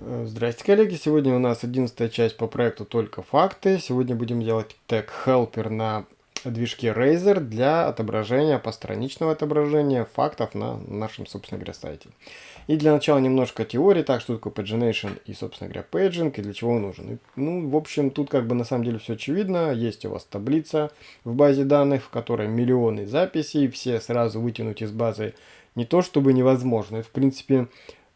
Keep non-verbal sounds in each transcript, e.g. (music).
Э, Здрасте, коллеги! Сегодня у нас 11 часть по проекту «Только факты». Сегодня будем делать tag helper на движке Razor для отображения, постраничного отображения фактов на нашем, собственно говоря, сайте. И для начала немножко теории, так, что такое pagination и, собственно говоря, paging, и для чего он нужен. И, ну, в общем, тут как бы на самом деле все очевидно. Есть у вас таблица в базе данных, в которой миллионы записей, все сразу вытянуть из базы не то чтобы невозможно, это, в принципе,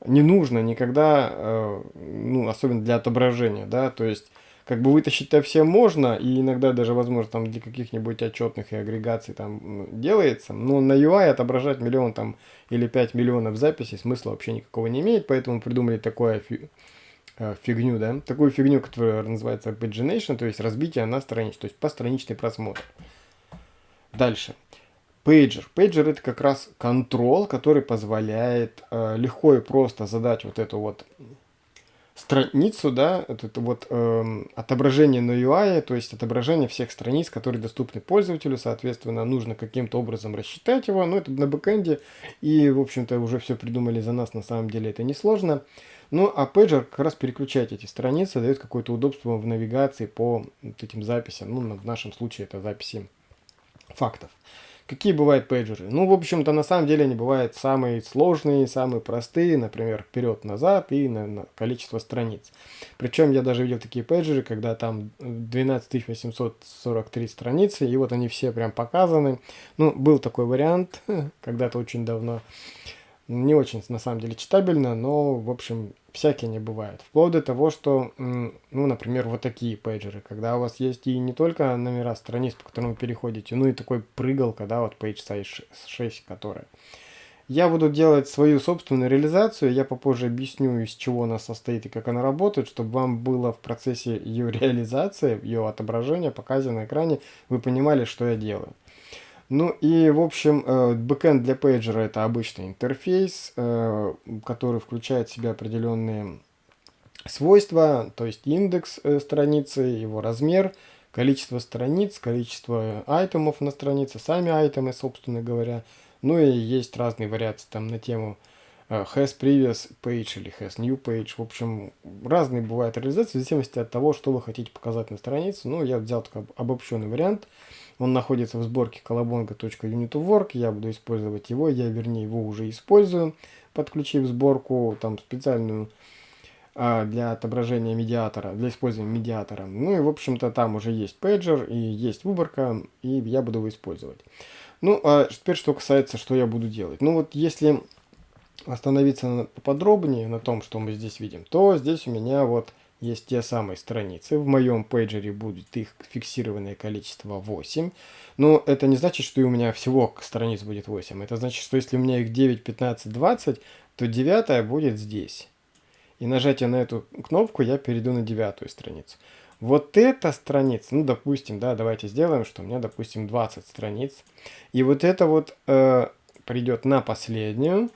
не нужно никогда, э, ну, особенно для отображения, да, то есть, как бы вытащить-то все можно, и иногда даже, возможно, там для каких-нибудь отчетных и агрегаций там делается, но на UI отображать миллион там или 5 миллионов записей смысла вообще никакого не имеет, поэтому придумали такое э, фигню, да, такую фигню, которая называется pagination, то есть разбитие на странице, то есть постраничный просмотр. Дальше. Пейджер. Пейджер это как раз контрол, который позволяет э, легко и просто задать вот эту вот страницу, да, это, вот э, отображение на UI, то есть отображение всех страниц, которые доступны пользователю, соответственно, нужно каким-то образом рассчитать его, но это на бэкэнде, и, в общем-то, уже все придумали за нас, на самом деле это несложно. Ну, а пейджер как раз переключать эти страницы, дает какое-то удобство в навигации по вот этим записям, ну, в нашем случае это записи фактов. Какие бывают пейджеры? Ну, в общем-то, на самом деле они бывают самые сложные, самые простые, например, вперед-назад и на, на количество страниц. Причем я даже видел такие пейджеры, когда там 12843 страницы, и вот они все прям показаны. Ну, был такой вариант (laughs) когда-то очень давно. Не очень, на самом деле, читабельно, но, в общем, всякие они бывают. Вплоть до того, что, ну, например, вот такие пейджеры, когда у вас есть и не только номера страниц, по которым вы переходите, ну и такой прыгал, когда вот page size 6, которая. Я буду делать свою собственную реализацию, я попозже объясню, из чего она состоит и как она работает, чтобы вам было в процессе ее (laughs) реализации, ее отображения, показа на экране, вы понимали, что я делаю. Ну и, в общем, э, бэкэнд для пейджера это обычный интерфейс, э, который включает в себя определенные свойства, то есть индекс э, страницы, его размер, количество страниц, количество item ов на странице, сами item ы, собственно говоря. Ну и есть разные вариации там на тему has previous page или has new page. В общем, разные бывают реализации в зависимости от того, что вы хотите показать на странице. Ну, я взял такой обобщенный вариант. Он находится в сборке колобонга.unit.work. Я буду использовать его. Я, вернее, его уже использую, подключив сборку там специальную а, для отображения медиатора, для использования медиатора. Ну и, в общем-то, там уже есть пейджер и есть выборка, и я буду его использовать. Ну, а теперь, что касается, что я буду делать. Ну вот, если остановиться поподробнее на том, что мы здесь видим, то здесь у меня вот есть те самые страницы. В моем пейджере будет их фиксированное количество 8. Но это не значит, что у меня всего страниц будет 8. Это значит, что если у меня их 9, 15, 20, то 9 будет здесь. И нажатие на эту кнопку я перейду на девятую страницу. Вот эта страница, ну, допустим, да, давайте сделаем, что у меня, допустим, 20 страниц. И вот это вот э, придет на последнюю.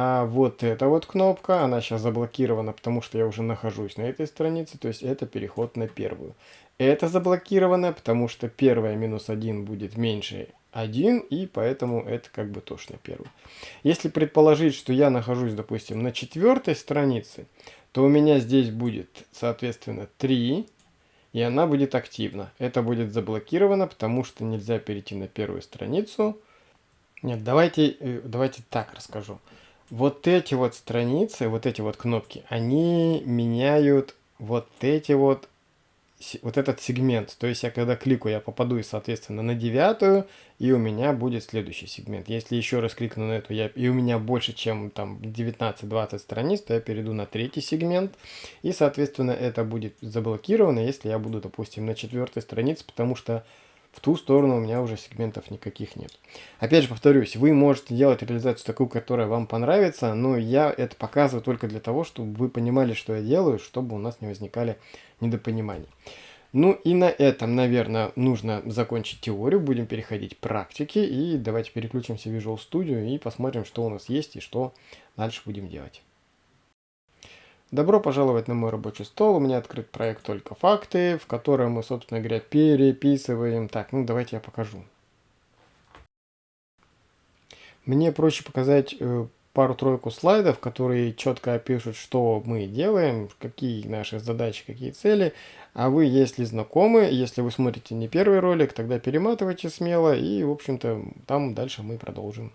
А вот эта вот кнопка, она сейчас заблокирована, потому что я уже нахожусь на этой странице, то есть это переход на первую. Это заблокировано, потому что первая минус 1 будет меньше 1, и поэтому это как бы тоже на первую. Если предположить, что я нахожусь, допустим, на четвертой странице, то у меня здесь будет, соответственно, 3, и она будет активна. Это будет заблокировано, потому что нельзя перейти на первую страницу. Нет, давайте, э, давайте так расскажу вот эти вот страницы, вот эти вот кнопки, они меняют вот эти вот, вот этот сегмент. То есть я когда кликаю, я попаду, соответственно, на девятую, и у меня будет следующий сегмент. Если еще раз кликну на эту, я, и у меня больше, чем там 19-20 страниц, то я перейду на третий сегмент, и, соответственно, это будет заблокировано, если я буду, допустим, на четвертой странице, потому что в ту сторону у меня уже сегментов никаких нет. Опять же повторюсь, вы можете делать реализацию такую, которая вам понравится, но я это показываю только для того, чтобы вы понимали, что я делаю, чтобы у нас не возникали недопониманий. Ну и на этом, наверное, нужно закончить теорию, будем переходить к практике, и давайте переключимся в Visual Studio и посмотрим, что у нас есть и что дальше будем делать. Добро пожаловать на мой рабочий стол. У меня открыт проект «Только факты», в котором мы, собственно говоря, переписываем. Так, ну давайте я покажу. Мне проще показать э, пару-тройку слайдов, которые четко опишут, что мы делаем, какие наши задачи, какие цели. А вы, если знакомы, если вы смотрите не первый ролик, тогда перематывайте смело и, в общем-то, там дальше мы продолжим.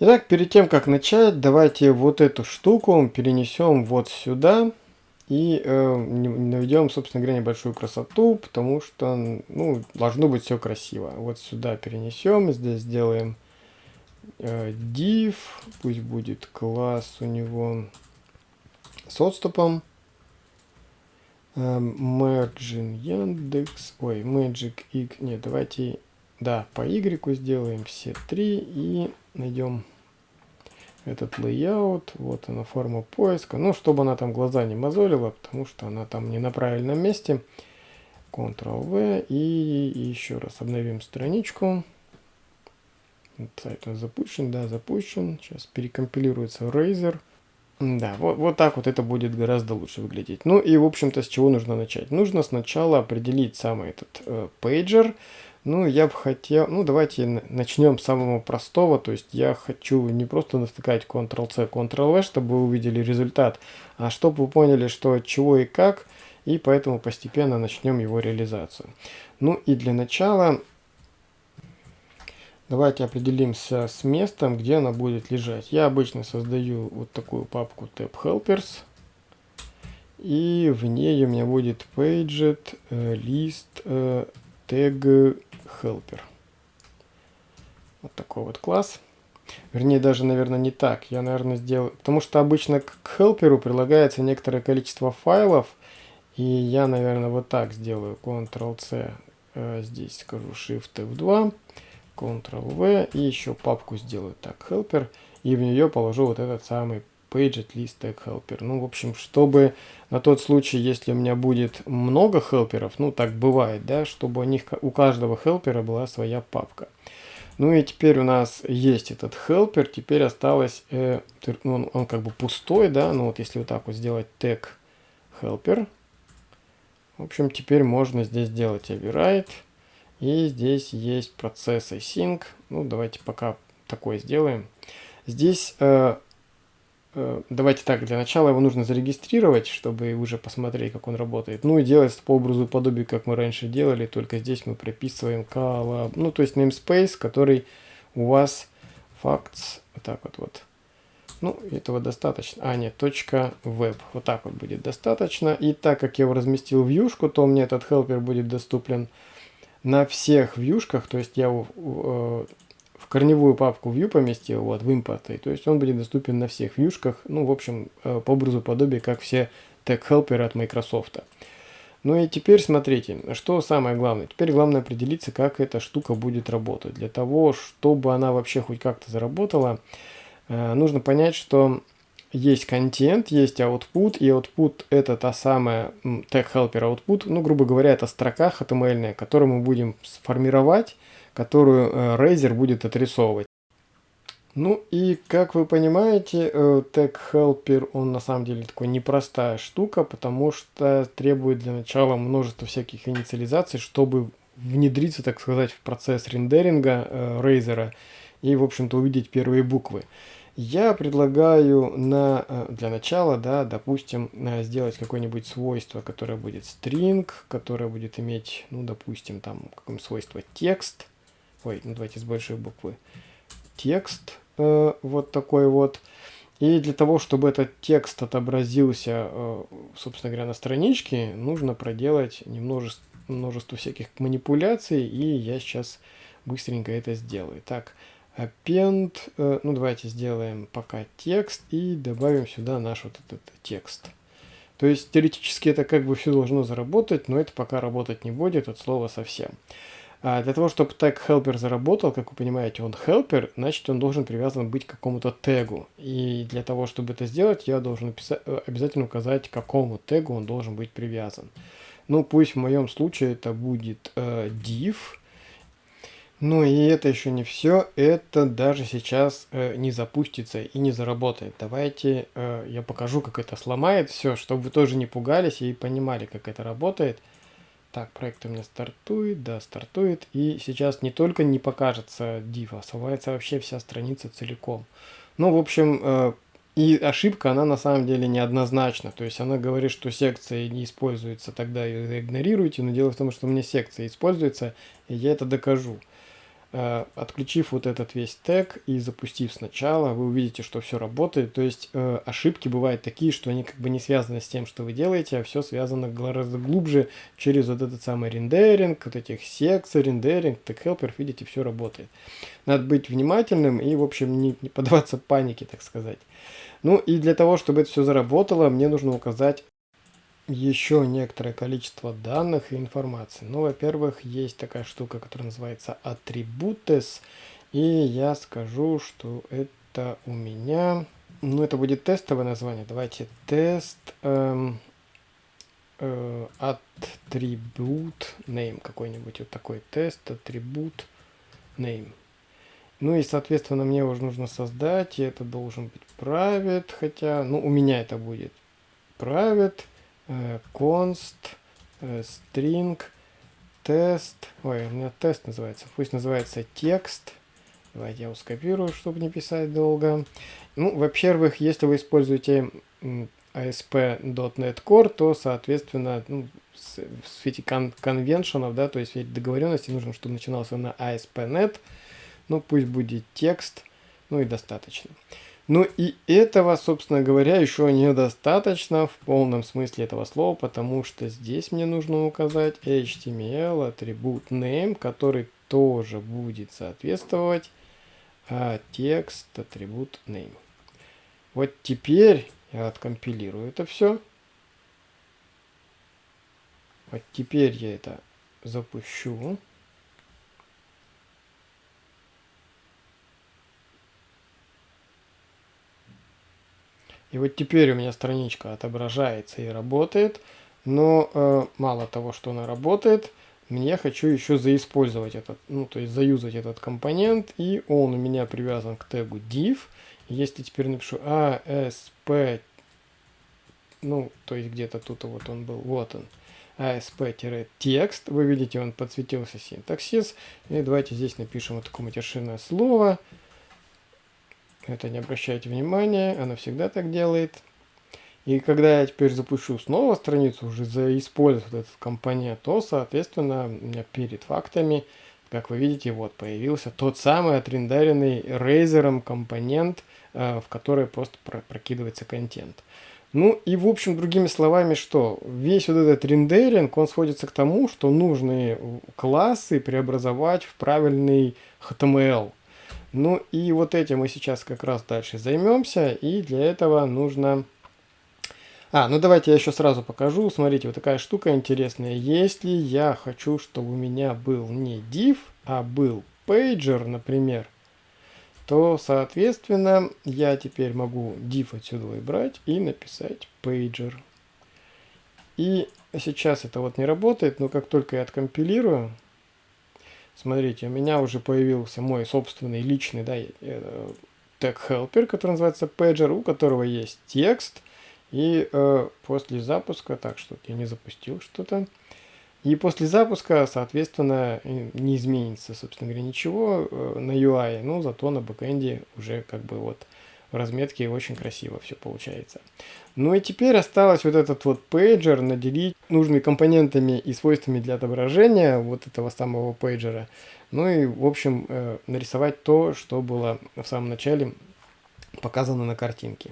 Итак, перед тем, как начать, давайте вот эту штуку перенесем вот сюда и э, наведем, собственно говоря, небольшую красоту, потому что, ну, должно быть все красиво. Вот сюда перенесем, здесь сделаем э, div, пусть будет класс у него с отступом. Э, margin Яндекс, ой, Magic X, нет, давайте, да, по Y сделаем все три и найдем этот layout, вот она форма поиска, ну, чтобы она там глаза не мозолила, потому что она там не на правильном месте. Ctrl-V и еще раз обновим страничку. Сайт запущен, да, запущен. Сейчас перекомпилируется Razer. Да, вот, вот так вот это будет гораздо лучше выглядеть. Ну и, в общем-то, с чего нужно начать? Нужно сначала определить самый этот э, пейджер, ну, я бы хотел, ну, давайте начнем с самого простого, то есть я хочу не просто натыкать Ctrl-C, Ctrl-V, чтобы вы увидели результат, а чтобы вы поняли, что чего и как, и поэтому постепенно начнем его реализацию. Ну и для начала давайте определимся с местом, где она будет лежать. Я обычно создаю вот такую папку Tab Helpers, и в ней у меня будет Paged, э, List, Tag helper. Вот такой вот класс. Вернее, даже, наверное, не так. Я, наверное, сделаю... Потому что обычно к helper прилагается некоторое количество файлов. И я, наверное, вот так сделаю. Ctrl-C. Э, здесь скажу Shift-F2. Ctrl-V. И еще папку сделаю так, helper. И в нее положу вот этот самый page tag helper. Ну, в общем, чтобы на тот случай, если у меня будет много хелперов, ну, так бывает, да, чтобы у них, у каждого хелпера была своя папка. Ну и теперь у нас есть этот helper, теперь осталось, э, он, он как бы пустой, да, ну вот если вот так вот сделать tag helper, в общем, теперь можно здесь сделать override, и здесь есть процесс async, ну давайте пока такое сделаем. Здесь Э, давайте так, для начала его нужно зарегистрировать, чтобы уже посмотреть, как он работает. Ну и делать по образу подобию, как мы раньше делали, только здесь мы прописываем collab, ну то есть namespace, который у вас facts, вот так вот вот. Ну, этого достаточно. А, нет, точка .web. Вот так вот будет достаточно. И так как я его разместил в вьюшку, то мне этот helper будет доступен на всех вьюшках. То есть я э, в корневую папку view поместил, вот, в импорты, то есть он будет доступен на всех вьюшках, ну, в общем, э, по образу подобия, как все тег-хелперы от Microsoft. Ну и теперь смотрите, что самое главное. Теперь главное определиться, как эта штука будет работать. Для того, чтобы она вообще хоть как-то заработала, э, нужно понять, что есть контент, есть output, и output это та самая tag helper output, ну, грубо говоря, это строка HTML, которую мы будем сформировать которую э, Razer будет отрисовывать. Ну и как вы понимаете, э, Tag Helper, он на самом деле такой непростая штука, потому что требует для начала множества всяких инициализаций, чтобы внедриться, так сказать, в процесс рендеринга э, Razer и, в общем-то, увидеть первые буквы. Я предлагаю на, для начала, да, допустим, сделать какое-нибудь свойство, которое будет string, которое будет иметь, ну, допустим, там, какое свойство текст, ой, ну давайте с большой буквы, текст э, вот такой вот. И для того, чтобы этот текст отобразился, э, собственно говоря, на страничке, нужно проделать немножество, множество всяких манипуляций, и я сейчас быстренько это сделаю. Так, append, э, ну давайте сделаем пока текст и добавим сюда наш вот этот текст. То есть теоретически это как бы все должно заработать, но это пока работать не будет от слова совсем. А для того, чтобы тег helper заработал, как вы понимаете, он helper, значит он должен привязан быть к какому-то тегу. И для того, чтобы это сделать, я должен э, обязательно указать, к какому тегу он должен быть привязан. Ну, пусть в моем случае это будет э, div. Ну и это еще не все, это даже сейчас э, не запустится и не заработает. Давайте э, я покажу, как это сломает все, чтобы вы тоже не пугались и понимали, как это работает. Так, проект у меня стартует, да, стартует. И сейчас не только не покажется div, а вообще вся страница целиком. Ну, в общем, э, и ошибка, она на самом деле неоднозначна. То есть она говорит, что секция не используется, тогда ее игнорируйте. Но дело в том, что у меня секция используется, и я это докажу. Э, отключив вот этот весь тег и запустив сначала, вы увидите, что все работает. То есть э, ошибки бывают такие, что они как бы не связаны с тем, что вы делаете, а все связано гораздо глубже через вот этот самый рендеринг, вот этих секций, рендеринг, тег helper, видите, все работает. Надо быть внимательным и, в общем, не, не поддаваться панике, так сказать. Ну и для того, чтобы это все заработало, мне нужно указать еще некоторое количество данных и информации. Ну, во-первых, есть такая штука, которая называется attributes. И я скажу, что это у меня... Ну, это будет тестовое название. Давайте тест эм, э, attribute name какой-нибудь. Вот такой тест attribute name. Ну и, соответственно, мне уже нужно создать, и это должен быть private, хотя, ну, у меня это будет private const, string, тест. Ой, у меня тест называется. Пусть называется текст. Давайте я его скопирую, чтобы не писать долго. Ну, во-первых, если вы используете ASP.NET Core, то, соответственно, ну, в свете кон конвеншенов, да, то есть в договоренности нужно, чтобы начинался на ASP.NET. Ну, пусть будет текст, ну и достаточно. Ну и этого, собственно говоря, еще недостаточно в полном смысле этого слова, потому что здесь мне нужно указать HTML атрибут name, который тоже будет соответствовать а, текст атрибут name. Вот теперь я откомпилирую это все. Вот теперь я это запущу. И вот теперь у меня страничка отображается и работает. Но э, мало того, что она работает, мне хочу еще заиспользовать этот, ну то есть заюзать этот компонент. И он у меня привязан к тегу div. Если теперь напишу ASP, ну то есть где-то тут вот он был, вот он. ASP-текст, вы видите, он подсветился синтаксис. И давайте здесь напишем вот такое матершинное слово. Это не обращайте внимания, она всегда так делает. И когда я теперь запущу снова страницу, уже заиспользовать этот компонент, то, соответственно, у меня перед фактами, как вы видите, вот появился тот самый отрендеренный рейзером компонент, э, в который просто прокидывается контент. Ну и в общем, другими словами, что весь вот этот рендеринг, он сводится к тому, что нужные классы преобразовать в правильный HTML. Ну и вот этим мы сейчас как раз дальше займемся. И для этого нужно... А, ну давайте я еще сразу покажу. Смотрите, вот такая штука интересная. Если я хочу, чтобы у меня был не div, а был pager, например, то, соответственно, я теперь могу div отсюда выбрать и написать pager. И сейчас это вот не работает, но как только я откомпилирую, Смотрите, у меня уже появился мой собственный личный да, э, тег helper, который называется pager, у которого есть текст. И э, после запуска, так что я не запустил что-то. И после запуска, соответственно, не изменится, собственно говоря, ничего э, на UI, но зато на бэкэнде уже как бы вот в разметке очень красиво все получается. Ну и теперь осталось вот этот вот пейджер наделить нужными компонентами и свойствами для отображения вот этого самого пейджера. Ну и в общем э, нарисовать то, что было в самом начале показано на картинке.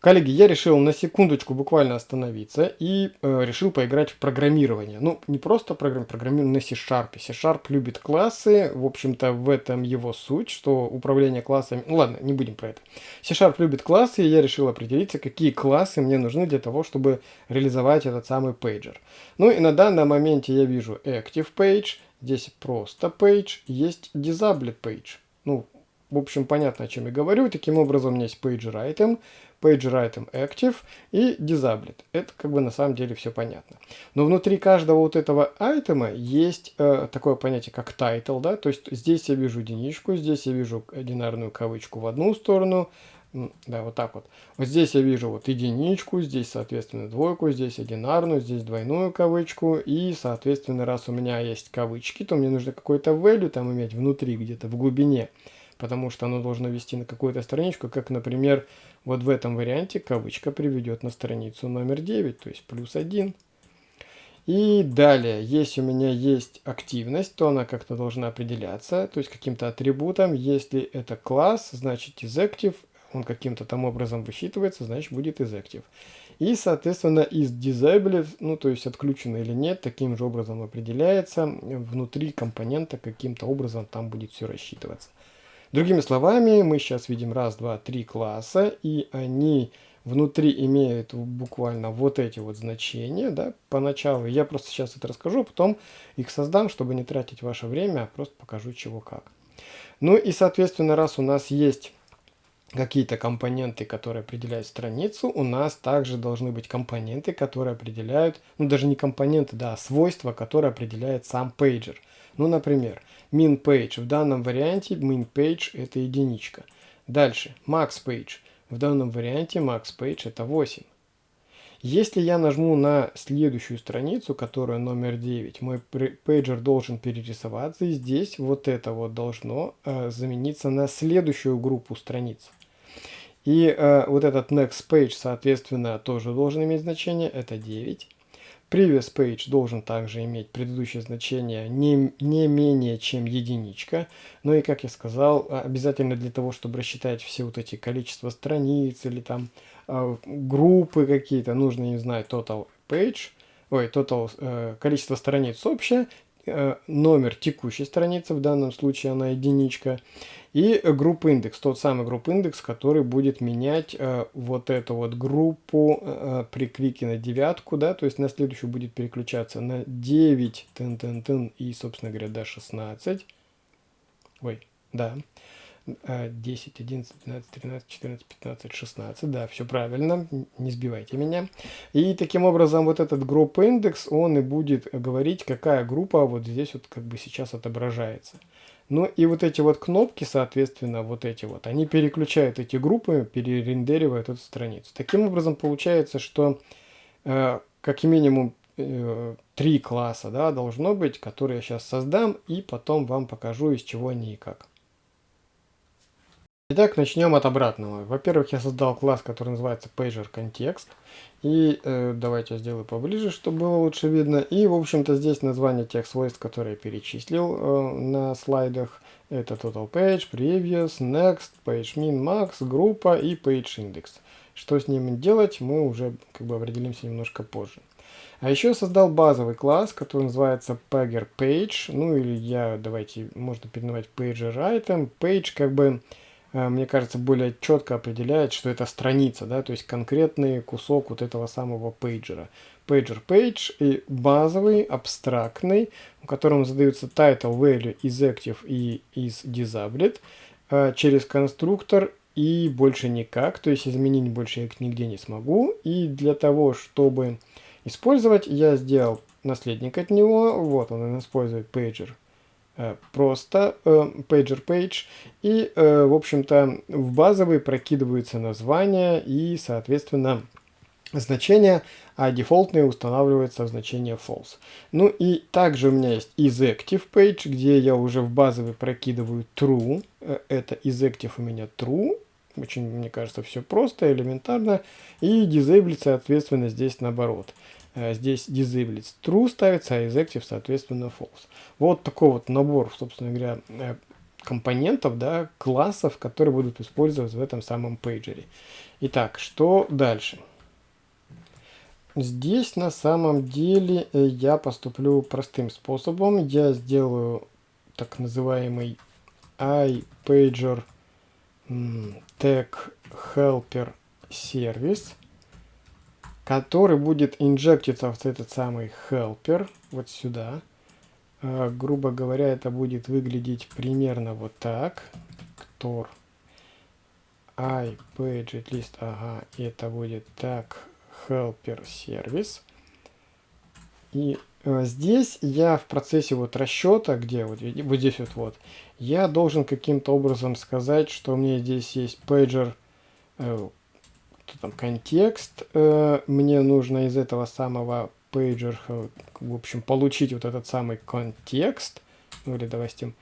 Коллеги, я решил на секундочку буквально остановиться и э, решил поиграть в программирование. Ну, не просто программ, программирование на C-Sharp. C-Sharp любит классы, в общем-то, в этом его суть, что управление классами... Ну, ладно, не будем про это. C-Sharp любит классы, и я решил определиться, какие классы мне нужны для того, чтобы реализовать этот самый пейджер. Ну, и на данном моменте я вижу Active Page, здесь просто Page, есть Disabled Page. Ну, в общем, понятно, о чем я говорю. Таким образом, у меня есть PagerItem, PagerItem Active и Disabled. Это как бы на самом деле все понятно. Но внутри каждого вот этого айтема есть э, такое понятие, как title, да, то есть здесь я вижу единичку, здесь я вижу одинарную кавычку в одну сторону, да, вот так вот. Вот здесь я вижу вот единичку, здесь, соответственно, двойку, здесь одинарную, здесь двойную кавычку. И, соответственно, раз у меня есть кавычки, то мне нужно какой-то value там иметь внутри, где-то в глубине. Потому что оно должно вести на какую-то страничку, как, например, вот в этом варианте кавычка приведет на страницу номер 9, то есть плюс 1. И далее, если у меня есть активность, то она как-то должна определяться, то есть каким-то атрибутом. Если это класс, значит isActive он каким-то там образом высчитывается, значит будет из active. И, соответственно, из disabled, ну, то есть отключено или нет, таким же образом определяется внутри компонента, каким-то образом там будет все рассчитываться. Другими словами, мы сейчас видим раз, два, три класса, и они внутри имеют буквально вот эти вот значения, да, поначалу. Я просто сейчас это расскажу, потом их создам, чтобы не тратить ваше время, а просто покажу чего как. Ну и, соответственно, раз у нас есть какие-то компоненты, которые определяют страницу, у нас также должны быть компоненты, которые определяют, ну даже не компоненты, да, а свойства, которые определяет сам пейджер. Ну, например, min page в данном варианте min page это единичка. Дальше max page в данном варианте max page это 8. Если я нажму на следующую страницу, которая номер 9, мой пейджер должен перерисоваться, и здесь вот это вот должно э, замениться на следующую группу страниц. И э, вот этот next page, соответственно, тоже должен иметь значение, это 9. Previous page должен также иметь предыдущее значение не, не менее чем единичка. Ну и, как я сказал, обязательно для того, чтобы рассчитать все вот эти количество страниц или там э, группы какие-то, нужно не знать total page, ой, total э, количество страниц общее номер текущей страницы, в данном случае она единичка, и группа индекс, тот самый группа индекс, который будет менять э, вот эту вот группу э, при клике на девятку, да, то есть на следующую будет переключаться на 9, тын -тын -тын, и, собственно говоря, до 16, ой, да, 10, 11, 12, 13, 14, 15, 16. Да, все правильно, не сбивайте меня. И таким образом вот этот группа индекс, он и будет говорить, какая группа вот здесь вот как бы сейчас отображается. Ну и вот эти вот кнопки, соответственно, вот эти вот, они переключают эти группы, перерендеривают эту страницу. Таким образом получается, что э, как минимум э, три класса да, должно быть, которые я сейчас создам и потом вам покажу, из чего они и как. Итак, начнем от обратного. Во-первых, я создал класс, который называется Pager Context. И э, давайте я сделаю поближе, чтобы было лучше видно. И, в общем-то, здесь название тех свойств, которые я перечислил э, на слайдах. Это Total Page, Previous, Next, Page Min, Max, группа и Page Index. Что с ними делать, мы уже как бы определимся немножко позже. А еще я создал базовый класс, который называется Pager Page. Ну или я, давайте, можно переименовать Pager Item. Page как бы мне кажется, более четко определяет, что это страница, да, то есть конкретный кусок вот этого самого пейджера. Pager page и базовый, абстрактный, в котором задаются title, value, is active и is disabled э, через конструктор и больше никак, то есть изменить больше я их нигде не смогу. И для того, чтобы использовать, я сделал наследник от него, вот он использует Э, просто э, pager page и э, в общем-то в базовый прокидываются названия и соответственно значения, а дефолтные устанавливаются в значение false. Ну и также у меня есть isActive page, где я уже в базовый прокидываю true. Это isActive у меня true. Очень, мне кажется, все просто, элементарно. И disable, соответственно, здесь наоборот. Э, здесь disable true ставится, а isActive, соответственно, false. Вот такой вот набор, собственно говоря, э, компонентов, да, классов, которые будут использоваться в этом самом пейджере. Итак, что дальше? Здесь на самом деле э, я поступлю простым способом. Я сделаю так называемый iPager tag helper сервис который будет инжектиться в этот самый helper, вот сюда. Э, грубо говоря, это будет выглядеть примерно вот так. конструктор iPageList, ага, и это будет так, helper service. И э, здесь я в процессе вот расчета, где вот, вот здесь вот, вот, я должен каким-то образом сказать, что у меня здесь есть pager, там контекст, э, мне нужно из этого самого pager, э, в общем, получить вот этот самый контекст, ну или допустим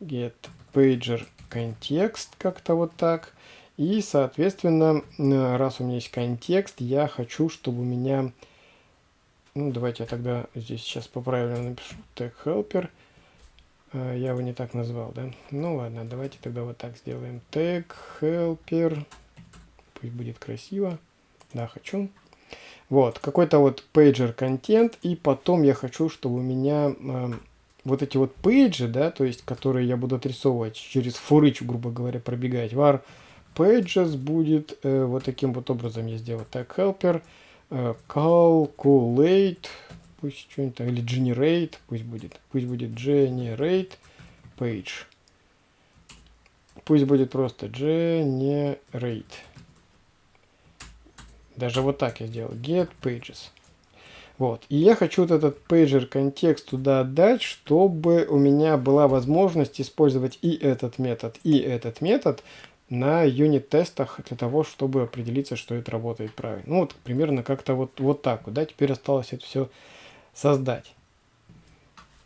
get pager контекст как-то вот так, и соответственно, э, раз у меня есть контекст, я хочу, чтобы у меня ну, давайте я тогда здесь сейчас поправлю, напишу tag helper. А, я его не так назвал, да? Ну ладно, давайте тогда вот так сделаем. Tag helper. Пусть будет красиво. Да, хочу. Вот, какой-то вот pager контент. И потом я хочу, чтобы у меня э, вот эти вот пейджи, да, то есть, которые я буду отрисовывать через фурыч, грубо говоря, пробегать. var pages будет э, вот таким вот образом я сделаю. Tag helper. Э, calculate, пусть что-нибудь, или generate, пусть будет, пусть будет generate page. Пусть будет просто generate. Даже вот так я сделал. Get pages. Вот. И я хочу вот этот pager контекст туда отдать, чтобы у меня была возможность использовать и этот метод, и этот метод на юнит-тестах для того, чтобы определиться, что это работает правильно. Ну, вот примерно как-то вот, вот так вот, да, теперь осталось это все создать.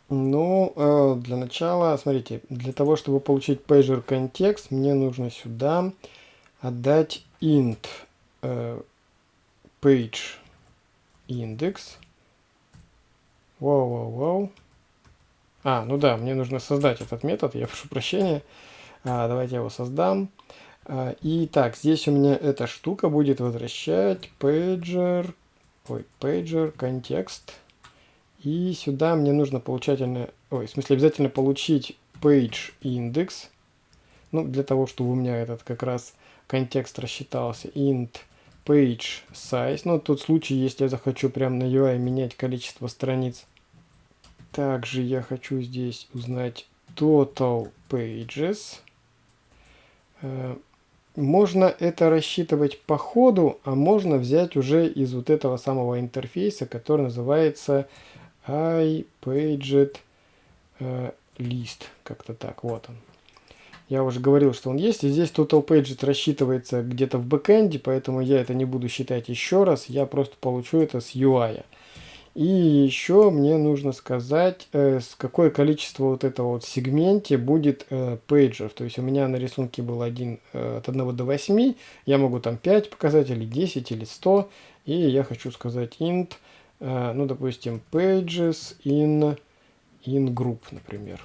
Ну, э, для начала, смотрите, для того, чтобы получить pager контекст, мне нужно сюда отдать int э, page index. Вау, вау, вау. А, ну да, мне нужно создать этот метод, я прошу прощения. А, давайте я его создам. А, и так, здесь у меня эта штука будет возвращать pager, ой, pager контекст. И сюда мне нужно получательно, ой, в смысле обязательно получить page index. Ну, для того, чтобы у меня этот как раз контекст рассчитался. int page size. Ну, тот случай, если я захочу прямо на UI менять количество страниц. Также я хочу здесь узнать total pages. Э, можно это рассчитывать по ходу, а можно взять уже из вот этого самого интерфейса, который называется iPaget э. Как-то так, вот он. Я уже говорил, что он есть. И здесь Total Paget рассчитывается где-то в бэкэнде, поэтому я это не буду считать еще раз. Я просто получу это с UI. И еще мне нужно сказать, э, с какое количество вот этого вот сегменте будет э, пейджеров. То есть у меня на рисунке был один э, от 1 до 8. Я могу там 5 показать, или 10, или 100. И я хочу сказать int, э, ну, допустим, pages in, in group, например.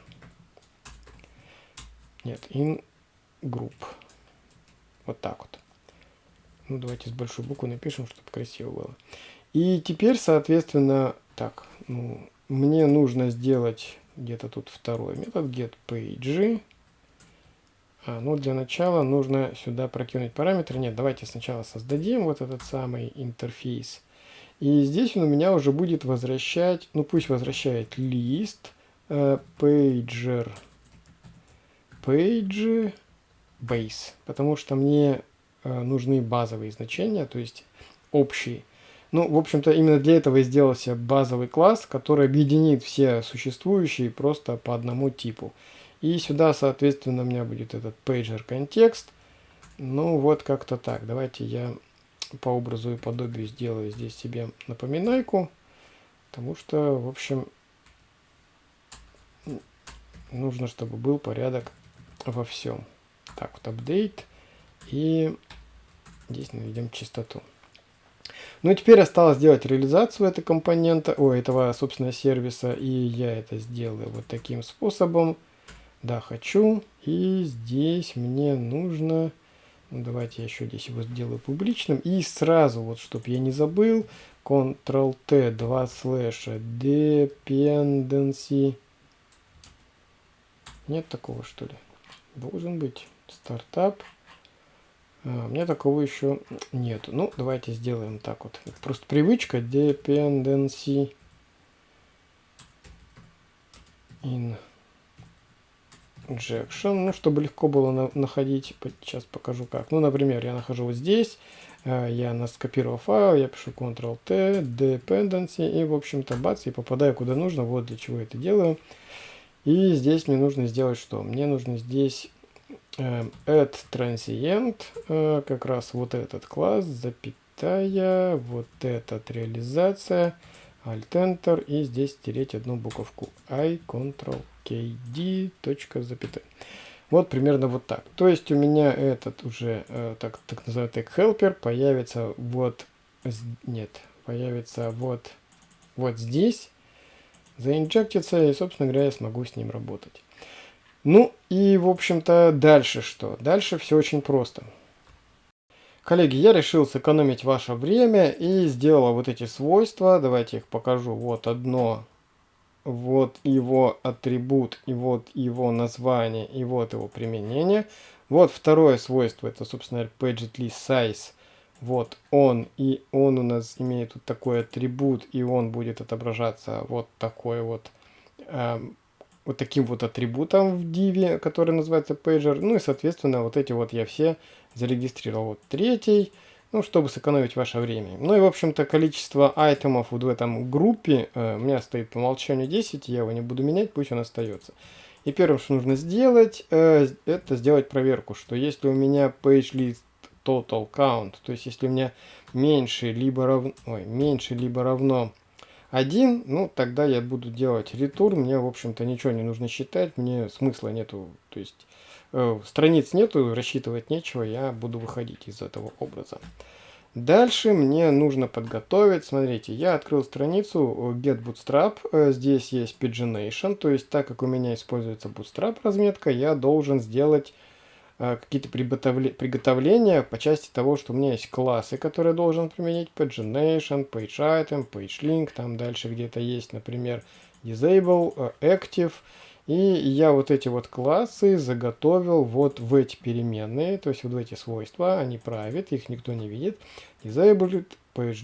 Нет, in group. Вот так вот. Ну, давайте с большой буквы напишем, чтобы красиво было. И теперь, соответственно, так, ну, мне нужно сделать где-то тут второй метод getPage. А, ну, для начала нужно сюда прокинуть параметры. Нет, давайте сначала создадим вот этот самый интерфейс. И здесь он у меня уже будет возвращать, ну пусть возвращает лист, э, pager, page, base, потому что мне э, нужны базовые значения, то есть общие. Ну, в общем-то, именно для этого и сделался базовый класс, который объединит все существующие просто по одному типу. И сюда, соответственно, у меня будет этот pager контекст. Ну, вот как-то так. Давайте я по образу и подобию сделаю здесь себе напоминайку. Потому что, в общем, нужно, чтобы был порядок во всем. Так, вот update. И здесь наведем чистоту. Ну и теперь осталось сделать реализацию этого компонента, о, этого, собственно, сервиса. И я это сделаю вот таким способом. Да, хочу. И здесь мне нужно... Ну, давайте я еще здесь его сделаю публичным. И сразу, вот, чтобы я не забыл, Ctrl-T, 2 слэша, dependency. Нет такого, что ли? Должен быть. Стартап. А, у меня такого еще нету. Ну, давайте сделаем так вот. Просто привычка dependency in injection, ну, чтобы легко было на находить. Сейчас покажу как. Ну, например, я нахожу вот здесь, э, я скопировал файл, я пишу Ctrl-T, dependency, и, в общем-то, бац, и попадаю куда нужно. Вот для чего это делаю. И здесь мне нужно сделать что? Мне нужно здесь э, add transient, э, как раз вот этот класс, запятая, вот этот реализация, Alt-Enter, и здесь стереть одну буковку I, Ctrl, KD, точка, запятая. Вот примерно вот так. То есть у меня этот уже, э, так, так называемый helper, появится вот, нет, появится вот, вот здесь, заинжектится, и, собственно говоря, я смогу с ним работать. Ну и, в общем-то, дальше что? Дальше все очень просто. Коллеги, я решил сэкономить ваше время и сделал вот эти свойства. Давайте их покажу. Вот одно, вот его атрибут, и вот его название, и вот его применение. Вот второе свойство, это, собственно, pagetList size вот он, и он у нас имеет вот такой атрибут, и он будет отображаться вот такой вот, э, вот таким вот атрибутом в div, который называется pager. Ну и, соответственно, вот эти вот я все зарегистрировал. Вот третий, ну, чтобы сэкономить ваше время. Ну и, в общем-то, количество айтемов вот в этом группе э, у меня стоит по умолчанию 10, я его не буду менять, пусть он остается. И первым, что нужно сделать, э, это сделать проверку, что если у меня page list total count. То есть, если у меня меньше либо равно, ой, меньше либо равно 1, ну, тогда я буду делать return. Мне, в общем-то, ничего не нужно считать, мне смысла нету. То есть, э, страниц нету, рассчитывать нечего, я буду выходить из этого образа. Дальше мне нужно подготовить, смотрите, я открыл страницу э, Get Bootstrap, э, здесь есть Pagination, то есть так как у меня используется Bootstrap разметка, я должен сделать какие-то приготовления по части того, что у меня есть классы, которые я должен применить, pagination, page page link, там дальше где-то есть, например, disable, э, active, и я вот эти вот классы заготовил вот в эти переменные, то есть вот в эти свойства, они private, их никто не видит, disable,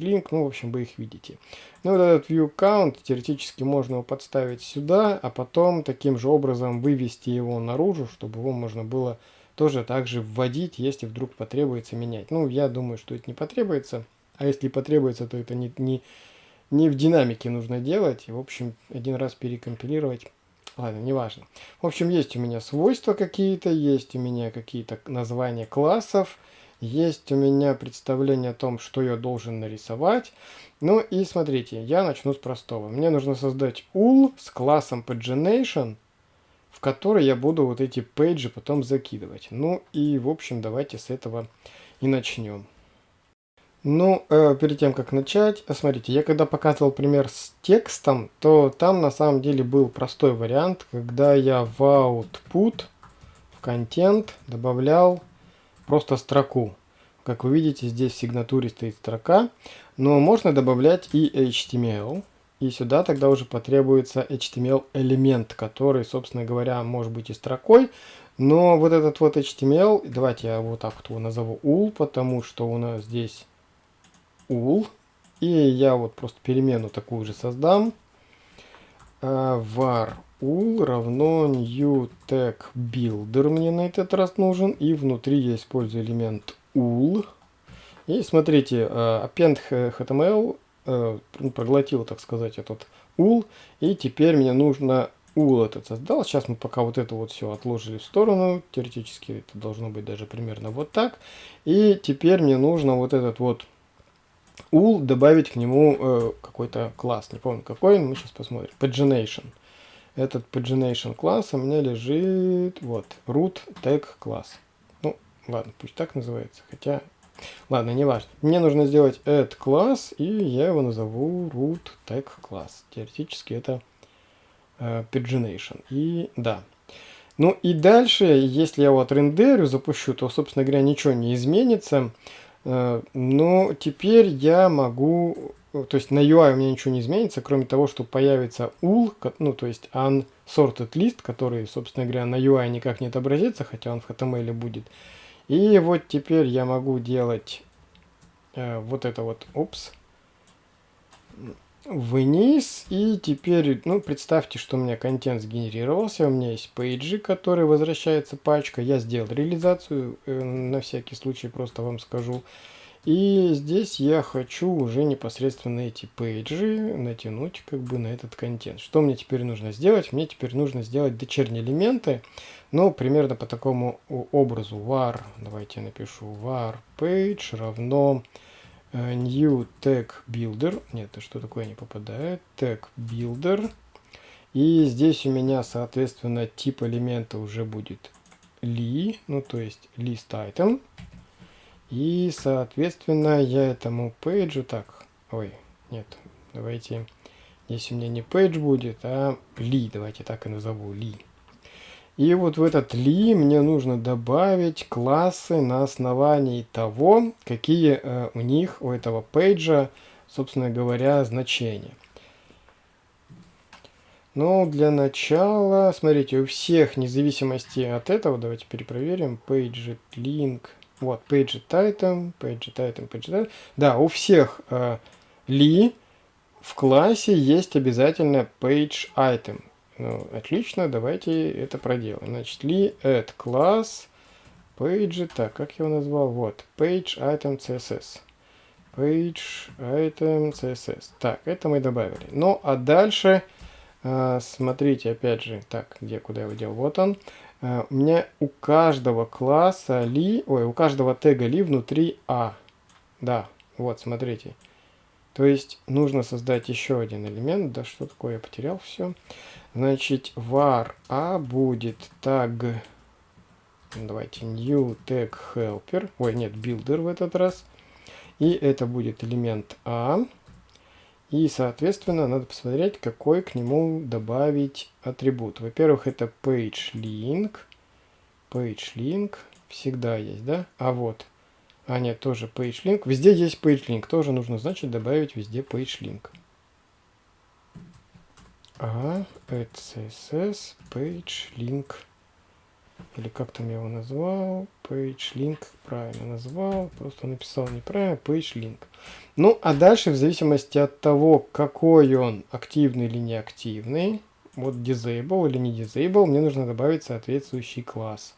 link, ну, в общем, вы их видите. Ну, вот этот view count, теоретически можно его подставить сюда, а потом таким же образом вывести его наружу, чтобы его можно было тоже также вводить, если вдруг потребуется менять. Ну, я думаю, что это не потребуется. А если потребуется, то это не, не, не в динамике нужно делать. В общем, один раз перекомпилировать. Ладно, неважно. В общем, есть у меня свойства какие-то, есть у меня какие-то названия классов, есть у меня представление о том, что я должен нарисовать. Ну и смотрите, я начну с простого. Мне нужно создать ул с классом pagination который я буду вот эти пейджи потом закидывать. Ну и, в общем, давайте с этого и начнем. Ну, э, перед тем, как начать, э, смотрите, я когда показывал пример с текстом, то там на самом деле был простой вариант, когда я в output, в контент добавлял просто строку. Как вы видите, здесь в сигнатуре стоит строка, но можно добавлять и HTML. И сюда тогда уже потребуется HTML элемент, который, собственно говоря, может быть и строкой. Но вот этот вот HTML, давайте я вот так вот его назову ul, потому что у нас здесь ul. И я вот просто перемену такую же создам. А, var ul равно new tag builder мне на этот раз нужен. И внутри я использую элемент ul. И смотрите, а, append HTML э, проглотил, так сказать, этот ул. И теперь мне нужно ул этот создал. Сейчас мы пока вот это вот все отложили в сторону. Теоретически это должно быть даже примерно вот так. И теперь мне нужно вот этот вот ул добавить к нему э, какой-то класс. Не помню какой, мы сейчас посмотрим. Pagination. Этот pagination класс у меня лежит вот root tag класс. Ну, ладно, пусть так называется. Хотя Ладно, не важно. Мне нужно сделать add класс, и я его назову root tag класс. Теоретически это э, pagination. И да. Ну и дальше, если я вот рендерю, запущу, то, собственно говоря, ничего не изменится. Э, но теперь я могу... То есть на UI у меня ничего не изменится, кроме того, что появится ul, ну то есть unsorted list, который, собственно говоря, на UI никак не отобразится, хотя он в HTML будет. И вот теперь я могу делать э, вот это вот, упс, вниз. И теперь, ну, представьте, что у меня контент сгенерировался. У меня есть пейджи, которые возвращается пачка. Я сделал реализацию, э, на всякий случай просто вам скажу. И здесь я хочу уже непосредственно эти пейджи натянуть как бы на этот контент. Что мне теперь нужно сделать? Мне теперь нужно сделать дочерние элементы, ну, примерно по такому образу. var, давайте я напишу var page равно э, new tag builder. Нет, что такое не попадает? Tag builder. И здесь у меня, соответственно, тип элемента уже будет li, ну, то есть list item. И, соответственно, я этому пейджу так, ой, нет, давайте, здесь у меня не пейдж будет, а li, давайте так и назову, li. И вот в этот li мне нужно добавить классы на основании того, какие э, у них, у этого пейджа, собственно говоря, значения. Но для начала, смотрите, у всех, вне зависимости от этого, давайте перепроверим, page link, вот, page item, page item, page item. Да, у всех э, ли в классе есть обязательно page item. Ну, отлично, давайте это проделаем. Значит, ли add класс page, так, как я его назвал? Вот, page item css. Page item css. Так, это мы добавили. Ну, а дальше, э, смотрите, опять же, так, где, куда я его делал? Вот он. Э, у меня у каждого класса ли, ой, у каждого тега ли внутри а. Да, вот, смотрите. То есть нужно создать еще один элемент. Да что такое, я потерял все. Значит, var a будет tag, давайте, new tag helper. Ой, нет, builder в этот раз. И это будет элемент a. И, соответственно, надо посмотреть, какой к нему добавить атрибут. Во-первых, это PageLink. PageLink всегда есть, да? А вот, а нет, тоже PageLink. Везде есть PageLink. Тоже нужно, значит, добавить везде PageLink. А, CSS, PageLink или как там я его назвал, page link правильно назвал, просто написал неправильно, page link. Ну, а дальше, в зависимости от того, какой он, активный или неактивный, вот disable или не disable, мне нужно добавить соответствующий класс.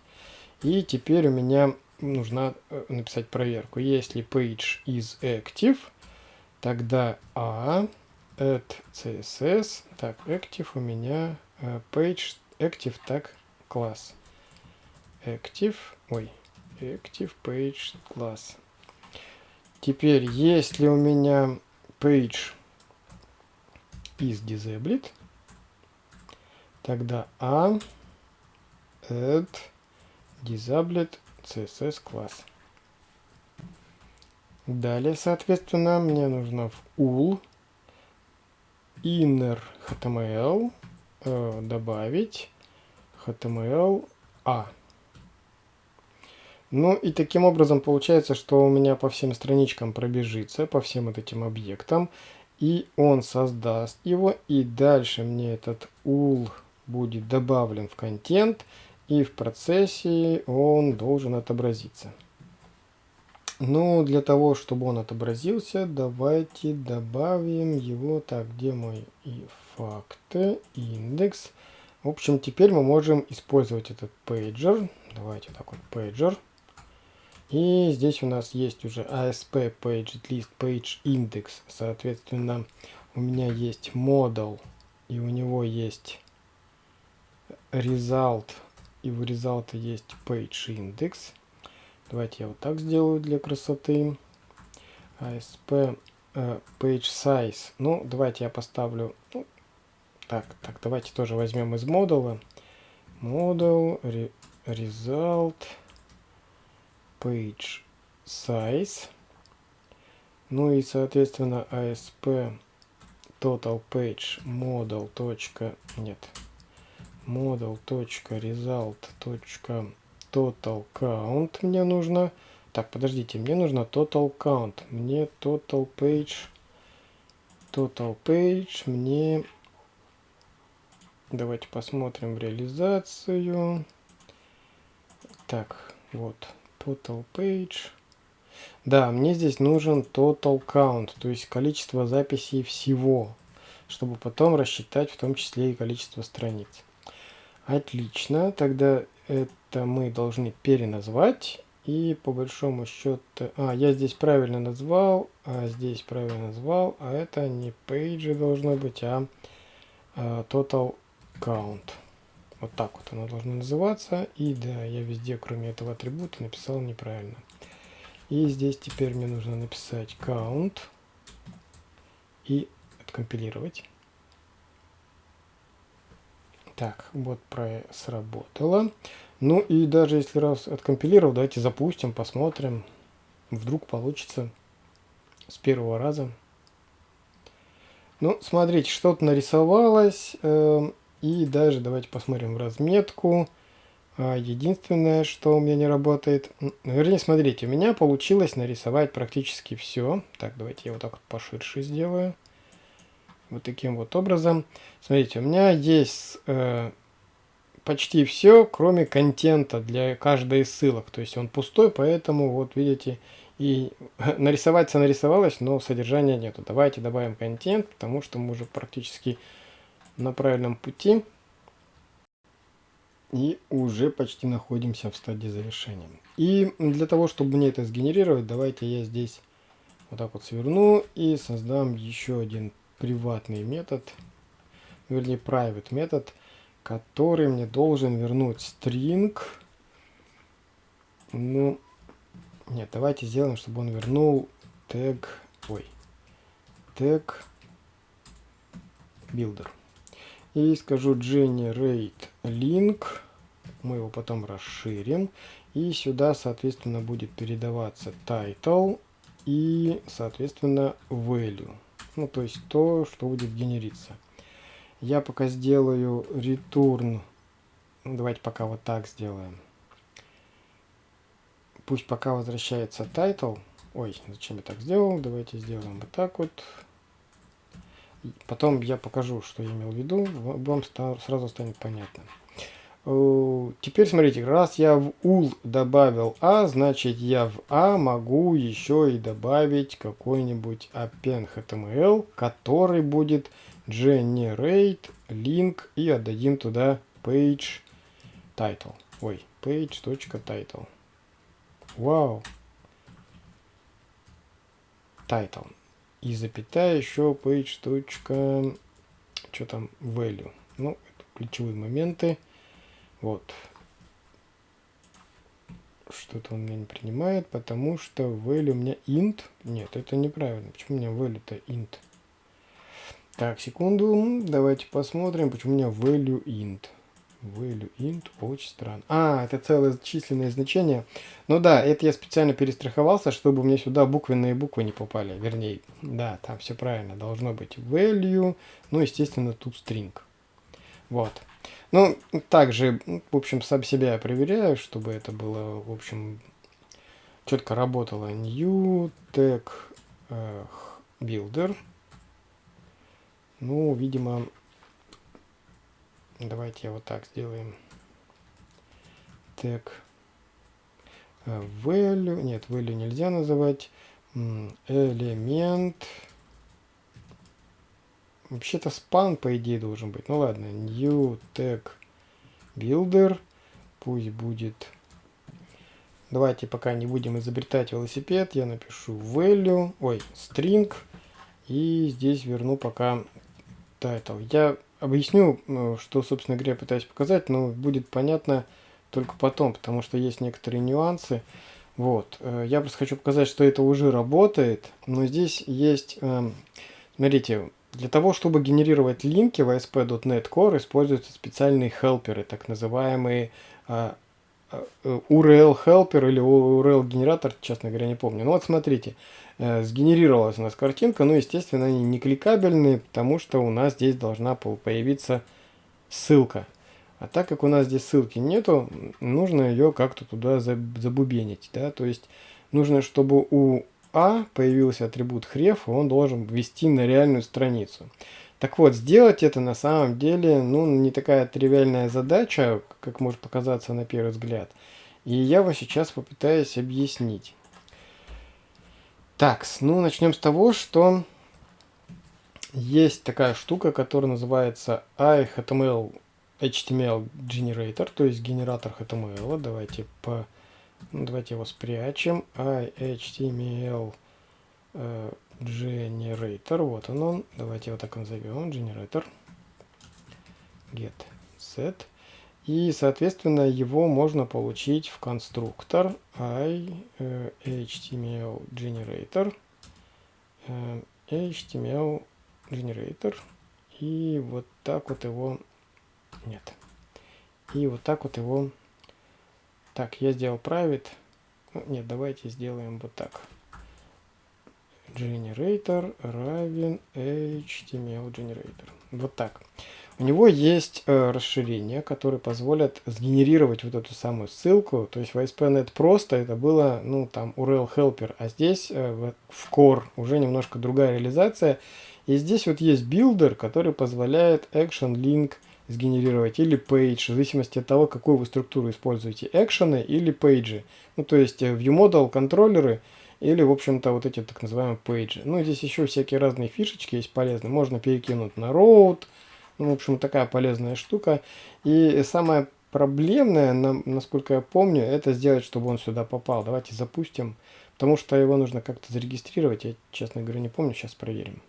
И теперь у меня нужно э, написать проверку. Если page is active, тогда a add css, так, active у меня э, page active так класс active, ой, active page class. Теперь, если у меня page is disabled, тогда a add disabled css класс. Далее, соответственно, мне нужно в ul inner html э, добавить html a. Ну и таким образом получается, что у меня по всем страничкам пробежится, по всем вот этим объектам. И он создаст его, и дальше мне этот ul будет добавлен в контент, и в процессе он должен отобразиться. Ну, для того, чтобы он отобразился, давайте добавим его. Так, где мой и факты, индекс. В общем, теперь мы можем использовать этот пейджер. Давайте так вот, пейджер. И здесь у нас есть уже ASP Page List Page Index. Соответственно, у меня есть model, и у него есть result, и в result есть page index. Давайте я вот так сделаю для красоты. ASP uh, page size. Ну, давайте я поставлю... Ну, так, так, давайте тоже возьмем из модуля. Model, re, result page size. Ну и, соответственно, ASP total page model. Нет. model. result. total count мне нужно. Так, подождите, мне нужно total count. Мне total page. Total page мне... Давайте посмотрим реализацию. Так, вот total page. Да, мне здесь нужен total count, то есть количество записей всего, чтобы потом рассчитать в том числе и количество страниц. Отлично, тогда это мы должны переназвать. И по большому счету... А, я здесь правильно назвал, а здесь правильно назвал, а это не page должно быть, а, а total count. Вот так вот оно должно называться. И да, я везде, кроме этого атрибута, написал неправильно. И здесь теперь мне нужно написать count и откомпилировать. Так, вот про сработало. Ну и даже если раз откомпилировал, давайте запустим, посмотрим. Вдруг получится с первого раза. Ну, смотрите, что-то нарисовалось. И даже давайте посмотрим разметку. А, единственное, что у меня не работает... Вернее, смотрите, у меня получилось нарисовать практически все. Так, давайте я вот так вот поширше сделаю. Вот таким вот образом. Смотрите, у меня есть... Э, почти все, кроме контента для каждой из ссылок. То есть он пустой, поэтому вот видите, и (laughs) нарисоваться нарисовалось, но содержания нету. Давайте добавим контент, потому что мы уже практически на правильном пути. И уже почти находимся в стадии завершения. И для того, чтобы мне это сгенерировать, давайте я здесь вот так вот сверну и создам еще один приватный метод, вернее private метод, который мне должен вернуть string. Ну, нет, давайте сделаем, чтобы он вернул тег, ой, тег builder. И скажу generate link, мы его потом расширим. И сюда, соответственно, будет передаваться title и, соответственно, value. Ну, то есть то, что будет генериться. Я пока сделаю return. Давайте пока вот так сделаем. Пусть пока возвращается title. Ой, зачем я так сделал? Давайте сделаем вот так вот. Потом я покажу, что я имел в виду. Вам сразу станет понятно. Э, теперь смотрите, раз я в ul добавил a, значит я в a могу еще и добавить какой-нибудь append html, который будет generate link и отдадим туда page title. Ой, page.title. Вау. Title. И запятая еще page. Что там? Value. Ну, это ключевые моменты. Вот. Что-то он меня не принимает, потому что value у меня int. Нет, это неправильно. Почему у меня value-то int? Так, секунду. Давайте посмотрим, почему у меня value int. Value int очень странно. А, это целое численное значение. Ну да, это я специально перестраховался, чтобы меня сюда буквенные буквы не попали. Вернее, да, там все правильно. Должно быть value. Ну, естественно, тут string. Вот. Ну, также, в общем, сам себя проверяю, чтобы это было, в общем, четко работало. New tag uh, builder. Ну, видимо, давайте я вот так сделаем. Так. Э, value. Нет, value нельзя называть. Элемент. Вообще-то span, по идее, должен быть. Ну ладно. New tag builder. Пусть будет... Давайте пока не будем изобретать велосипед. Я напишу value. Ой, string. И здесь верну пока title. Я объясню, э, что, собственно говоря, пытаюсь показать, но будет понятно только потом, потому что есть некоторые нюансы. Вот. Э, я просто хочу показать, что это уже работает, но здесь есть, эм, смотрите, для того, чтобы генерировать линки в ASP.NET Core используются специальные хелперы, так называемые э, URL helper или URL генератор, честно говоря, не помню. Ну вот смотрите, Э, сгенерировалась у нас картинка, но, естественно, они не кликабельные, потому что у нас здесь должна появиться ссылка. А так как у нас здесь ссылки нету, нужно ее как-то туда забубенить. Да? То есть нужно, чтобы у А появился атрибут href, он должен ввести на реальную страницу. Так вот, сделать это на самом деле ну, не такая тривиальная задача, как может показаться на первый взгляд. И я вас сейчас попытаюсь объяснить. Так, ну начнем с того, что есть такая штука, которая называется iHTML HTML Generator, то есть генератор HTML. Давайте по ну, давайте его спрячем. iHTML э, Generator. Вот он он. Давайте его так назовем. Generator. Get set. И, соответственно, его можно получить в конструктор i э, HTML Generator. Э, HTML Generator. И вот так вот его... Нет. И вот так вот его так, я сделал private. Нет, давайте сделаем вот так. Generator равен HTML Generator. Вот так. У него есть э, расширения, которые позволят сгенерировать вот эту самую ссылку. То есть в ASP.NET просто это было, ну, там, URL helper, а здесь э, в, core уже немножко другая реализация. И здесь вот есть builder, который позволяет action link сгенерировать, или page, в зависимости от того, какую вы структуру используете, экшены или page ы. Ну, то есть э, ViewModel контроллеры или, в общем-то, вот эти так называемые пейджи. Ну, здесь еще всякие разные фишечки есть полезные. Можно перекинуть на route. Ну, в общем, такая полезная штука. И самое проблемное, насколько я помню, это сделать, чтобы он сюда попал. Давайте запустим, потому что его нужно как-то зарегистрировать. Я, честно говоря, не помню. Сейчас проверим.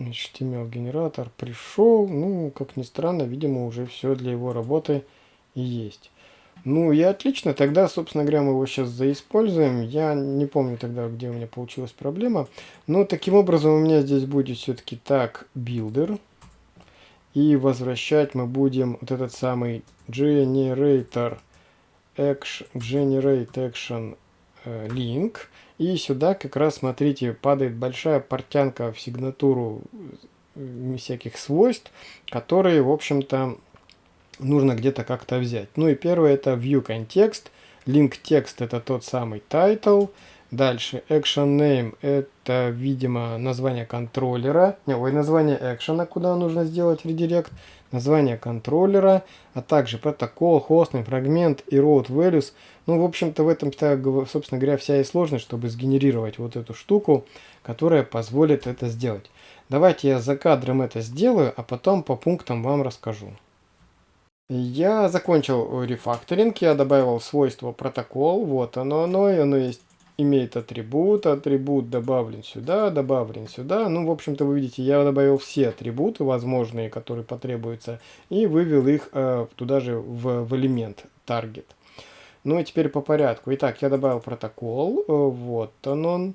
HTML генератор пришел, ну, как ни странно, видимо, уже все для его работы и есть. Ну и отлично, тогда, собственно говоря, мы его сейчас заиспользуем. Я не помню тогда, где у меня получилась проблема. Но таким образом у меня здесь будет все-таки так builder. И возвращать мы будем вот этот самый generator action, generate action э, link. И сюда как раз, смотрите, падает большая портянка в сигнатуру э, всяких свойств, которые, в общем-то, нужно где-то как-то взять. Ну и первое это view context, link text это тот самый title, дальше action name это, видимо, название контроллера, не, ой, название экшена, куда нужно сделать редирект, название контроллера, а также протокол, хостный, фрагмент и road values. Ну, в общем-то, в этом, собственно говоря, вся и сложность, чтобы сгенерировать вот эту штуку, которая позволит это сделать. Давайте я за кадром это сделаю, а потом по пунктам вам расскажу. Я закончил рефакторинг, я добавил свойство протокол, вот оно, оно, оно есть имеет атрибут, атрибут добавлен сюда, добавлен сюда. Ну, в общем-то, вы видите, я добавил все атрибуты возможные, которые потребуются, и вывел их э, туда же в, в элемент target. Ну и теперь по порядку. Итак, я добавил протокол, э, вот он он.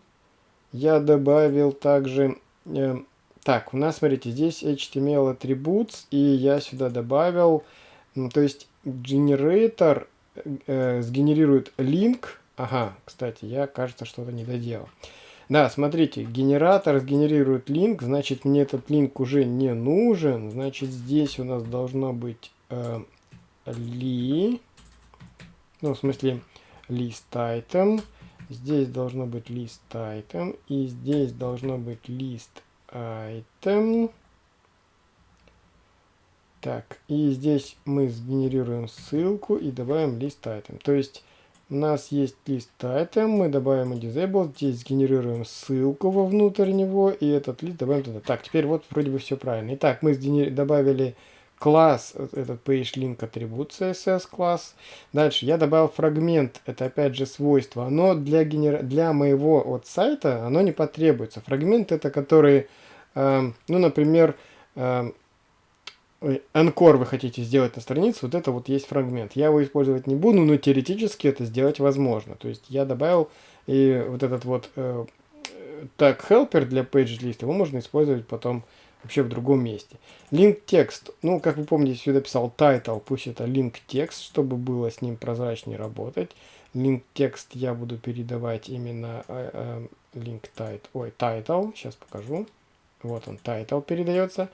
Я добавил также... Э, так, у нас, смотрите, здесь HTML attributes, и я сюда добавил... То есть, генератор э, сгенерирует link Ага, кстати, я, кажется, что-то не доделал. Да, смотрите, генератор сгенерирует линк, значит, мне этот линк уже не нужен. Значит, здесь у нас должно быть э, li, ну, в смысле, list item. Здесь должно быть list item. И здесь должно быть list item. Так, и здесь мы сгенерируем ссылку и добавим list item. То есть у нас есть лист item, мы добавим disable, здесь сгенерируем ссылку вовнутрь него, и этот лист добавим туда. Так, теперь вот вроде бы все правильно. Итак, мы добавили класс, этот PageLink атрибут CSS класс. Дальше я добавил фрагмент, это опять же свойство, но для, генер... для моего вот сайта оно не потребуется. Фрагмент это который, э, ну, например, э, Анкор вы хотите сделать на странице, вот это вот есть фрагмент. Я его использовать не буду, но теоретически это сделать возможно. То есть я добавил и вот этот вот э, helper для page list, его можно использовать потом вообще в другом месте. Link текст, ну, как вы помните, сюда писал title, пусть это link текст, чтобы было с ним прозрачнее работать. Link текст я буду передавать именно э, э, link title, ой, title, сейчас покажу. Вот он, title передается.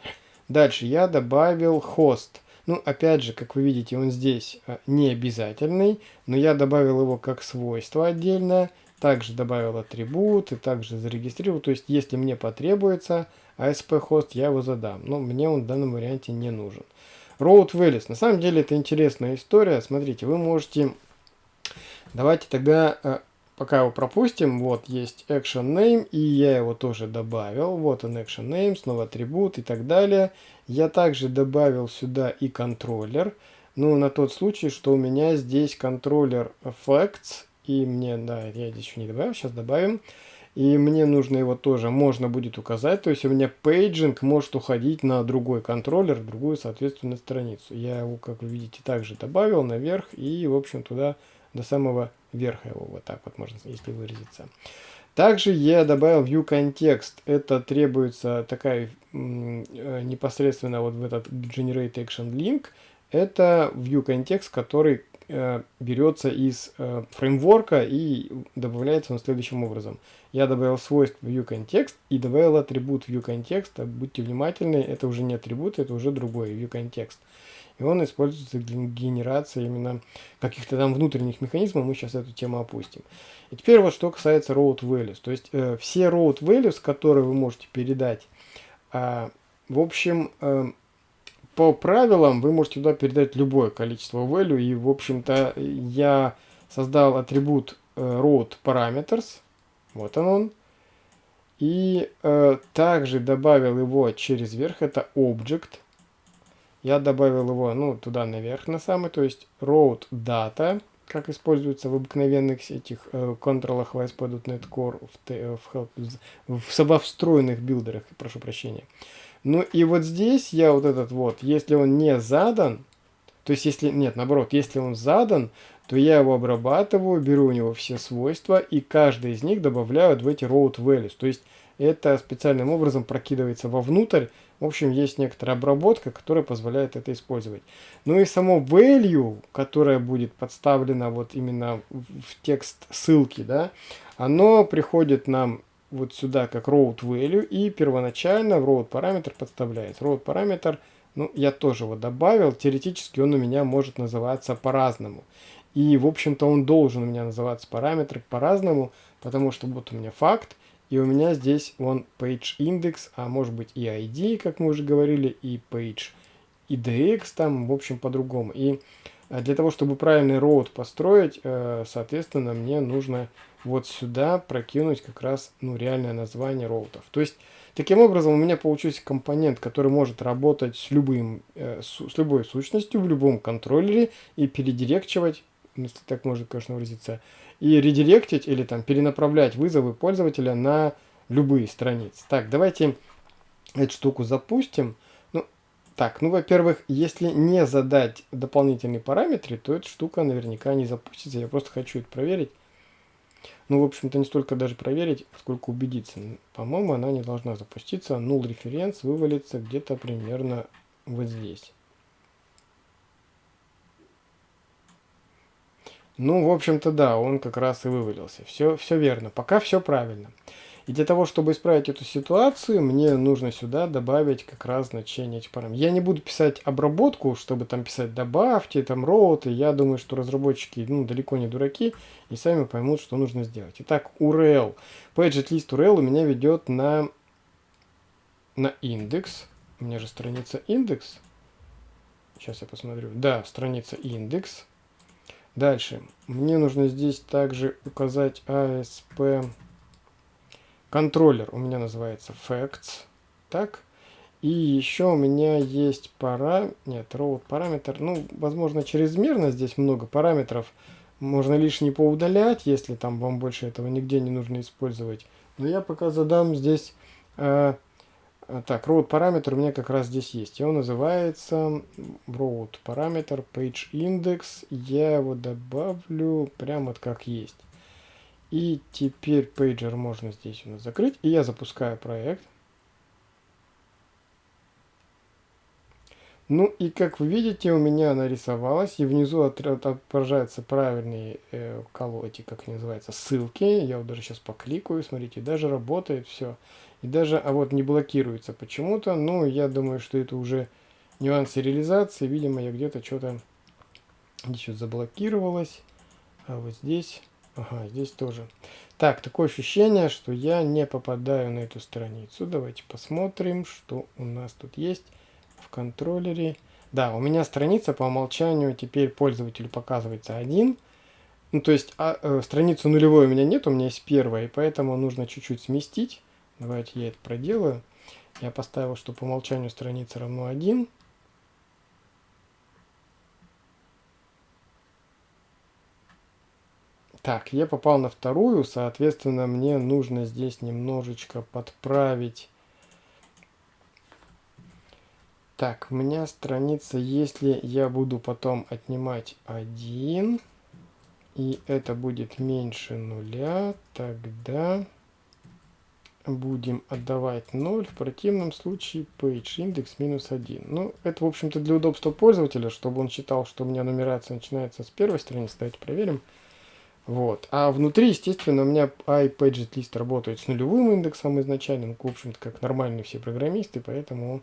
Дальше я добавил хост. Ну, опять же, как вы видите, он здесь э, не обязательный, но я добавил его как свойство отдельно. Также добавил атрибут и также зарегистрировал. То есть, если мне потребуется ASP-хост, я его задам. Но мне он в данном варианте не нужен. Road Values. На самом деле, это интересная история. Смотрите, вы можете Давайте тогда э, пока его пропустим. Вот есть action name, и я его тоже добавил. Вот он action name, снова атрибут и так далее. Я также добавил сюда и контроллер. Ну, на тот случай, что у меня здесь контроллер effects, и мне, да, я здесь еще не добавил, сейчас добавим. И мне нужно его тоже, можно будет указать. То есть у меня paging может уходить на другой контроллер, другую, соответственно, страницу. Я его, как вы видите, также добавил наверх и, в общем, туда до самого верха его, вот так вот можно, если выразиться. Также я добавил view context. Это требуется такая э, непосредственно вот в этот generate action link. Это view context, который э, берется из э, фреймворка и добавляется он следующим образом. Я добавил свойство viewContext и добавил атрибут viewContext. Будьте внимательны, это уже не атрибут, это уже другой viewContext. И он используется для генерации именно каких-то там внутренних механизмов. Мы сейчас эту тему опустим. И теперь вот что касается road values. То есть э, все road values, которые вы можете передать, э, в общем, э, по правилам вы можете туда передать любое количество value. И, в общем-то, я создал атрибут э, road parameters. Вот он он. И э, также добавил его через верх. Это object. Я добавил его, ну, туда наверх на самый. То есть road data, как используется в обыкновенных этих э, контролах в ASP.NET Core, в, в, в, в, в встроенных билдерах, прошу прощения. Ну и вот здесь я вот этот вот, если он не задан, то есть если, нет, наоборот, если он задан, то я его обрабатываю, беру у него все свойства и каждый из них добавляю в эти road values. То есть это специальным образом прокидывается вовнутрь. В общем, есть некоторая обработка, которая позволяет это использовать. Ну и само value, которое будет подставлено вот именно в текст ссылки, да, оно приходит нам вот сюда как road value и первоначально в road параметр подставляется. Road параметр, ну, я тоже его добавил, теоретически он у меня может называться по-разному. И, в общем-то, он должен у меня называться параметр по-разному, потому что вот у меня факт, и у меня здесь он page index, а может быть и ID, как мы уже говорили, и page IDX там, в общем, по-другому. И а для того, чтобы правильный роут построить, э, соответственно, мне нужно вот сюда прокинуть как раз ну, реальное название роутов. То есть, таким образом, у меня получился компонент, который может работать с, любым, э, с, любой сущностью в любом контроллере и передирекчивать, если так можно, конечно, выразиться, и редиректить или там перенаправлять вызовы пользователя на любые страницы. Так, давайте эту штуку запустим. Так, ну, во-первых, если не задать дополнительные параметры, то эта штука наверняка не запустится. Я просто хочу это проверить. Ну, в общем-то, не столько даже проверить, сколько убедиться. По-моему, она не должна запуститься. Null референс вывалится где-то примерно вот здесь. Ну, в общем-то, да, он как раз и вывалился. Все, все верно. Пока все правильно. И для того, чтобы исправить эту ситуацию, мне нужно сюда добавить как раз значение этих параметров. Я не буду писать обработку, чтобы там писать добавьте, там роуты. Я думаю, что разработчики ну, далеко не дураки и сами поймут, что нужно сделать. Итак, URL. Paget URL у меня ведет на, на индекс. У меня же страница индекс. Сейчас я посмотрю. Да, страница индекс. Дальше. Мне нужно здесь также указать ASP контроллер у меня называется facts. Так. И еще у меня есть пара... Нет, road параметр. Ну, возможно, чрезмерно здесь много параметров. Можно лишний поудалять, если там вам больше этого нигде не нужно использовать. Но я пока задам здесь... Э, так, road параметр у меня как раз здесь есть. И он называется road параметр page index. Я его добавлю прямо вот как есть. И теперь пейджер можно здесь у нас закрыть. И я запускаю проект. Ну и как вы видите, у меня нарисовалась, и внизу отображаются правильные э, эти, как они называются, ссылки. Я вот даже сейчас покликаю, смотрите, даже работает все. И даже, а вот не блокируется почему-то. Ну, я думаю, что это уже нюансы реализации. Видимо, я где-то что-то здесь вот заблокировалось. А вот здесь Ага, здесь тоже. Так, такое ощущение, что я не попадаю на эту страницу. Давайте посмотрим, что у нас тут есть в контроллере. Да, у меня страница по умолчанию теперь пользователю показывается один. Ну, то есть а, э, страницу нулевой у меня нет, у меня есть первая, и поэтому нужно чуть-чуть сместить. Давайте я это проделаю. Я поставил, что по умолчанию страница равно 1. Так, я попал на вторую, соответственно, мне нужно здесь немножечко подправить. Так, у меня страница, если я буду потом отнимать 1, и это будет меньше нуля, тогда будем отдавать 0, в противном случае page индекс минус 1. Ну, это, в общем-то, для удобства пользователя, чтобы он считал, что у меня нумерация начинается с первой страницы. Давайте проверим. Вот. А внутри, естественно, у меня iPageList работает с нулевым индексом изначально, в общем-то, как нормальные все программисты, поэтому он...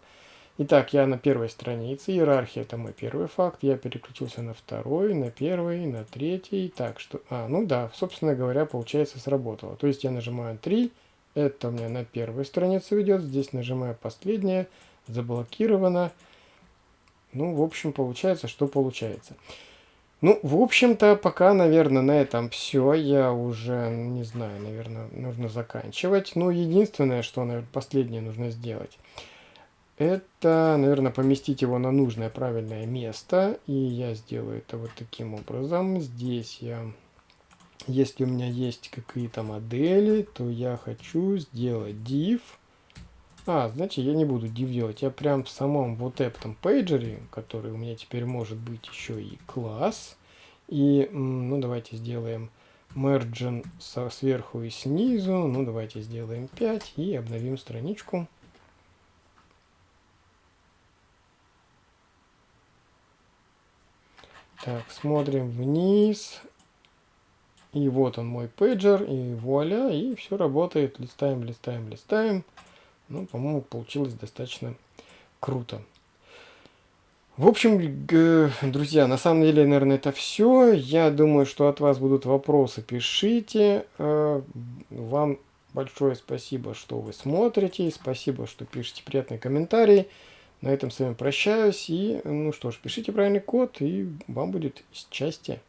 Итак, я на первой странице, иерархия это мой первый факт, я переключился на второй, на первый, на третий, так что... А, ну да, собственно говоря, получается сработало. То есть я нажимаю 3, это у меня на первую страницу ведет, здесь нажимаю последнее, заблокировано. Ну, в общем, получается, что получается. Ну, в общем-то, пока, наверное, на этом все. Я уже, не знаю, наверное, нужно заканчивать. Ну, единственное, что, наверное, последнее нужно сделать, это, наверное, поместить его на нужное правильное место. И я сделаю это вот таким образом. Здесь я, если у меня есть какие-то модели, то я хочу сделать div. А, значит, я не буду div делать. Я прям в самом вот этом пейджере, который у меня теперь может быть еще и класс. И, ну, давайте сделаем merge со, сверху и снизу. Ну, давайте сделаем 5 и обновим страничку. Так, смотрим вниз. И вот он мой пейджер, и вуаля, и все работает. Листаем, листаем, листаем. Ну, по-моему, получилось достаточно круто. В общем, друзья, на самом деле, наверное, это все. Я думаю, что от вас будут вопросы, пишите. Э, вам большое спасибо, что вы смотрите. Спасибо, что пишете приятные комментарии. На этом с вами прощаюсь. И, ну что ж, пишите правильный код, и вам будет счастье.